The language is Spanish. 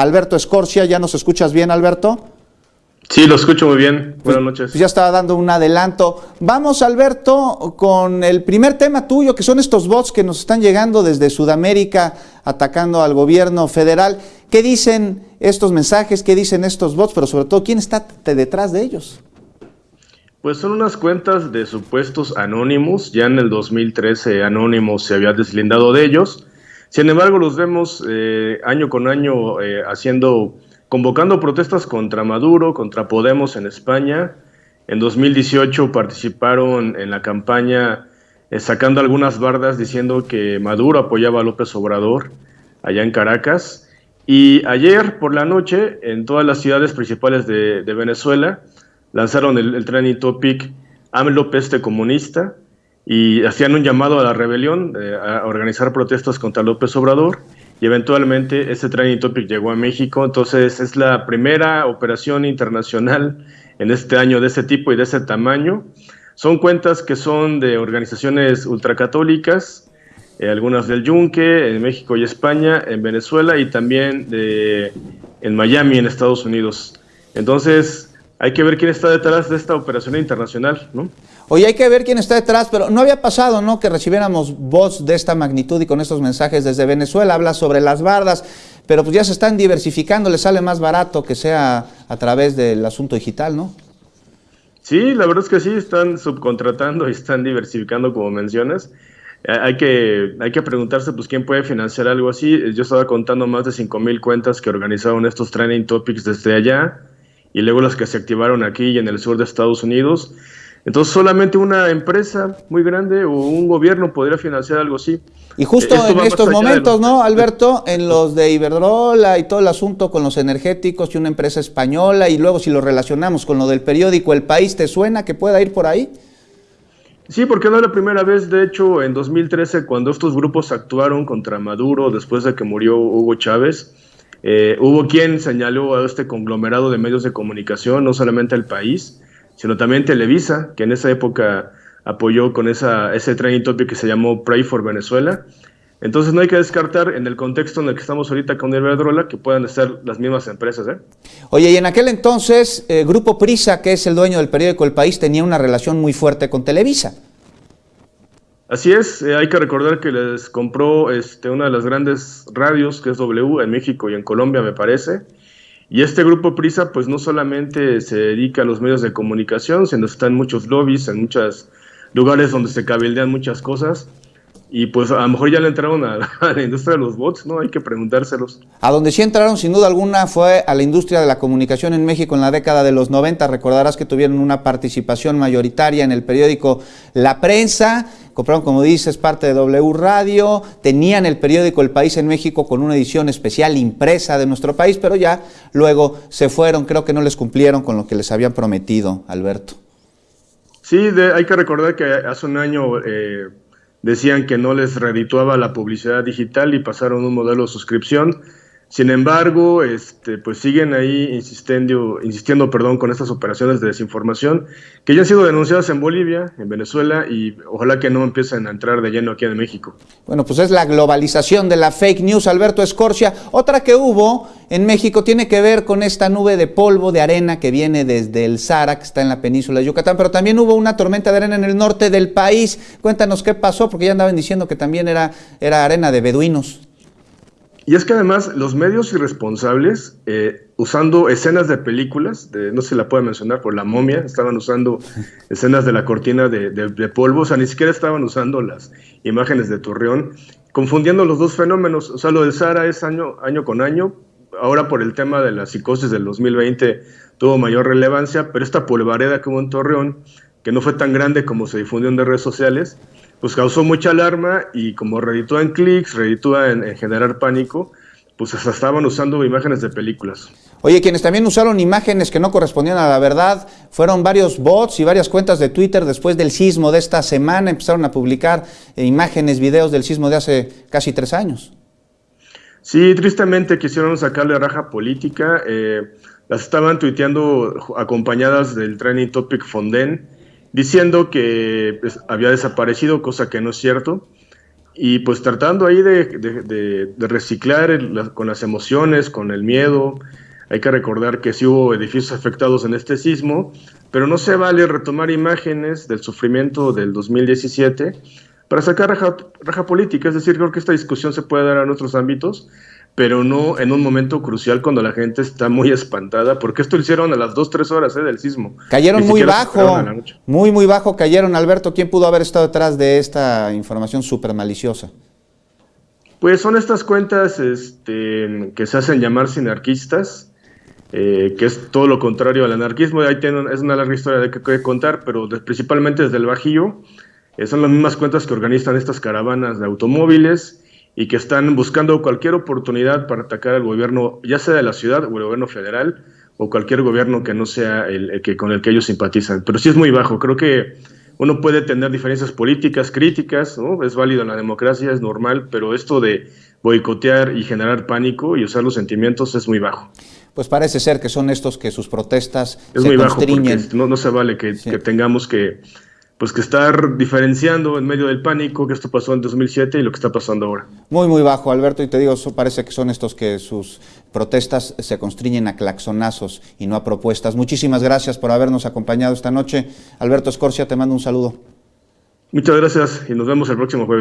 Alberto Escorcia. ¿Ya nos escuchas bien, Alberto? Sí, lo escucho muy bien. Buenas pues, noches. Pues ya estaba dando un adelanto. Vamos, Alberto, con el primer tema tuyo, que son estos bots que nos están llegando desde Sudamérica atacando al gobierno federal. ¿Qué dicen estos mensajes? ¿Qué dicen estos bots? Pero sobre todo, ¿quién está detrás de ellos? Pues son unas cuentas de supuestos anónimos. Ya en el 2013 Anónimos se había deslindado de ellos. Sin embargo, los vemos eh, año con año eh, haciendo convocando protestas contra Maduro, contra Podemos en España. En 2018 participaron en la campaña eh, sacando algunas bardas diciendo que Maduro apoyaba a López Obrador allá en Caracas. Y ayer por la noche, en todas las ciudades principales de, Venezuela, lanzaron el, el trending topic AMLO peste comunista y hacían un llamado a la rebelión, eh, a organizar protestas contra López Obrador y eventualmente ese training topic llegó a México, entonces es la primera operación internacional en este año de ese tipo y de ese tamaño. Son cuentas que son de organizaciones ultracatólicas, eh, algunas del Yunque, en México y España, en Venezuela y también de, en Miami, en Estados Unidos. Entonces, hay que ver quién está detrás de esta operación internacional, ¿no? Oye, hay que ver quién está detrás, pero no había pasado, ¿no? Que recibiéramos voz de esta magnitud y con estos mensajes desde Venezuela. Habla sobre las bardas, pero pues ya se están diversificando, le sale más barato que sea a través del asunto digital, ¿no? Sí, la verdad es que sí, están subcontratando y están diversificando, como mencionas. Eh, hay que, hay que preguntarse, pues, quién puede financiar algo así. Yo estaba contando más de 5.000 cuentas que organizaron estos training topics desde allá y luego las que se activaron aquí y en el sur de Estados Unidos. Entonces solamente una empresa muy grande o un gobierno podría financiar algo así. Y justo en estos momentos, ¿no, Alberto? En los de Iberdrola y todo el asunto con los energéticos y una empresa española y luego si lo relacionamos con lo del periódico El País, ¿te suena que pueda ir por ahí? Sí, porque no es la primera vez, de hecho, en 2013, cuando estos grupos actuaron contra Maduro después de que murió Hugo Chávez, eh, hubo quien señaló a este conglomerado de medios de comunicación, no solamente El País, sino también Televisa, que en esa época apoyó con ese training topic que se llamó Pray for Venezuela. Entonces no hay que descartar en el contexto en el que estamos ahorita con Iberdrola que puedan ser las mismas empresas. ¿eh? Oye, y en aquel entonces eh, Grupo Prisa, que es el dueño del periódico El País, tenía una relación muy fuerte con Televisa. Así es, eh, hay que recordar que les compró este, una de las grandes radios, que es W, en México y en Colombia, me parece, y este grupo Prisa, pues no solamente se dedica a los medios de comunicación, sino está en muchos lobbies, en muchos lugares donde se cabildean muchas cosas. Y pues a lo mejor ya le entraron a, la industria de los bots, ¿no? Hay que preguntárselos. A donde sí entraron sin duda alguna fue a la industria de la comunicación en México en la década de los 90. Recordarás que tuvieron una participación mayoritaria en el periódico La Prensa compraron, como dices, parte de W Radio, tenían el periódico El País en México con una edición especial impresa de nuestro país, pero ya luego se fueron, creo que no les cumplieron con lo que les habían prometido, Alberto. Sí, hay que recordar que hace un año eh, decían que no les redituaba la publicidad digital y pasaron un modelo de suscripción sin embargo, este, pues siguen ahí insistiendo, insistiendo perdón, con estas operaciones de desinformación que ya han sido denunciadas en Bolivia, en Venezuela y ojalá que no empiecen a entrar de lleno aquí en México. Bueno, pues es la globalización de la fake news, Alberto Escorcia. Otra que hubo en México tiene que ver con esta nube de polvo, de arena que viene desde el Sahara, que está en la península de Yucatán, pero también hubo una tormenta de arena en el norte del país. Cuéntanos qué pasó, porque ya andaban diciendo que también era, era arena de beduinos. Y es que además los medios irresponsables, eh, usando escenas de películas, de, no se la puede mencionar por la momia, estaban usando escenas de la cortina de, polvo, o sea, ni siquiera estaban usando las imágenes de Torreón, confundiendo los dos fenómenos. O sea, lo del Sahara es año, año con año, ahora por el tema de la psicosis del 2020 tuvo mayor relevancia, pero esta polvareda que hubo en Torreón, que no fue tan grande como se difundió en redes sociales, pues causó mucha alarma y como reditúa en clics, reditúa en, generar pánico, pues hasta estaban usando imágenes de películas. Oye, quienes también usaron imágenes que no correspondían a la verdad fueron varios bots y varias cuentas de Twitter después del sismo de esta semana. Empezaron a publicar eh, imágenes, videos del sismo de hace casi tres años. Sí, tristemente quisieron sacarle raja política. Eh, las estaban tuiteando acompañadas del training topic Fonden diciendo que pues, había desaparecido, cosa que no es cierto. y pues tratando ahí de, reciclar con las emociones, con el miedo. Hay que recordar que sí hubo edificios afectados en este sismo, pero no se vale retomar imágenes del sufrimiento del 2017 para sacar raja, raja política. Es decir, creo que esta discusión se puede dar en otros ámbitos, pero no en un momento crucial cuando la gente está muy espantada, porque esto lo hicieron a las 2, 3 horas ¿eh? del sismo. Cayeron muy bajo, muy, muy bajo cayeron. Alberto, ¿quién pudo haber estado detrás de esta información súper maliciosa? Pues son estas cuentas este, que se hacen llamar sinarquistas, eh, que es todo lo contrario al anarquismo. Ahí tienen, es una larga historia de que, contar, pero principalmente desde el Bajío. Eh, son las mismas cuentas que organizan estas caravanas de automóviles y que están buscando cualquier oportunidad para atacar al gobierno, ya sea de la ciudad o el gobierno federal, o cualquier gobierno que no sea el, que con el que ellos simpatizan. Pero sí es muy bajo. Creo que uno puede tener diferencias políticas, críticas, ¿no? es válido en la democracia, es normal, pero esto de boicotear y generar pánico y usar los sentimientos es muy bajo. Pues parece ser que son estos que sus protestas es muy bajo no, no, se vale que tengamos que pues que estar diferenciando en medio del pánico que esto pasó en 2007 y lo que está pasando ahora. Muy, muy bajo, Alberto, y te digo, parece que son estos que sus protestas se constriñen a claxonazos y no a propuestas. Muchísimas gracias por habernos acompañado esta noche. Alberto Escorcia, te mando un saludo. Muchas gracias y nos vemos el próximo jueves.